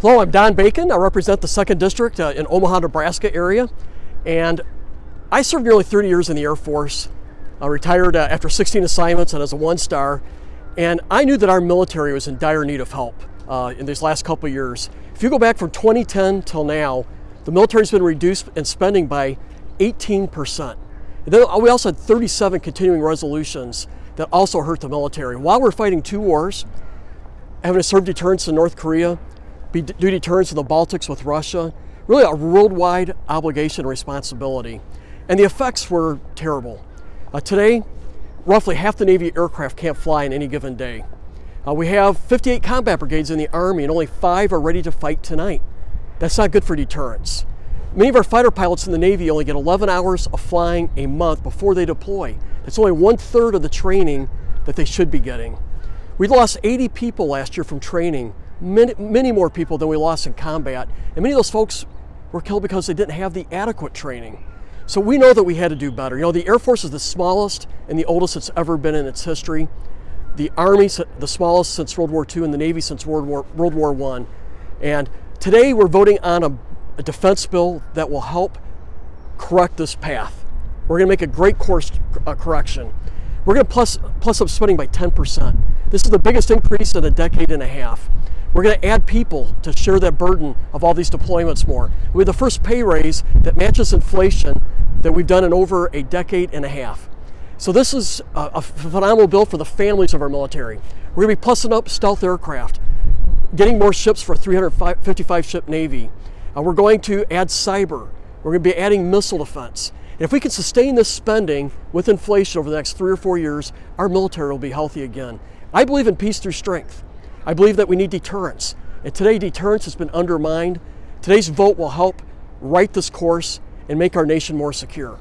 Hello, I'm Don Bacon. I represent the 2nd District uh, in Omaha, Nebraska area. And I served nearly 30 years in the Air Force. I retired uh, after 16 assignments and as a one star. And I knew that our military was in dire need of help uh, in these last couple years. If you go back from 2010 till now, the military's been reduced in spending by 18%. And then we also had 37 continuing resolutions that also hurt the military. While we're fighting two wars, having to serve deterrence in North Korea, be, do deterrence in the Baltics with Russia, really a worldwide obligation and responsibility. And the effects were terrible. Uh, today, roughly half the Navy aircraft can't fly in any given day. Uh, we have 58 combat brigades in the Army and only five are ready to fight tonight. That's not good for deterrence. Many of our fighter pilots in the Navy only get 11 hours of flying a month before they deploy. That's only one third of the training that they should be getting. We lost 80 people last year from training many, many more people than we lost in combat. And many of those folks were killed because they didn't have the adequate training. So we know that we had to do better. You know, the Air Force is the smallest and the oldest it's ever been in its history. The Army, the smallest since World War II, and the Navy since World War, World War I. And today we're voting on a, a defense bill that will help correct this path. We're going to make a great course uh, correction. We're going to plus, plus up spending by 10%. This is the biggest increase in a decade and a half. We're going to add people to share that burden of all these deployments more. We have the first pay raise that matches inflation that we've done in over a decade and a half. So this is a, phenomenal bill for the families of our military. We're going to be plussing up stealth aircraft, getting more ships for a 355 ship Navy. Uh, we're going to add cyber. We're going to be adding missile defense. And if we can sustain this spending with inflation over the next three or four years, our military will be healthy again. I believe in peace through strength. I believe that we need deterrence. And today, deterrence has been undermined. Today's vote will help right this course and make our nation more secure.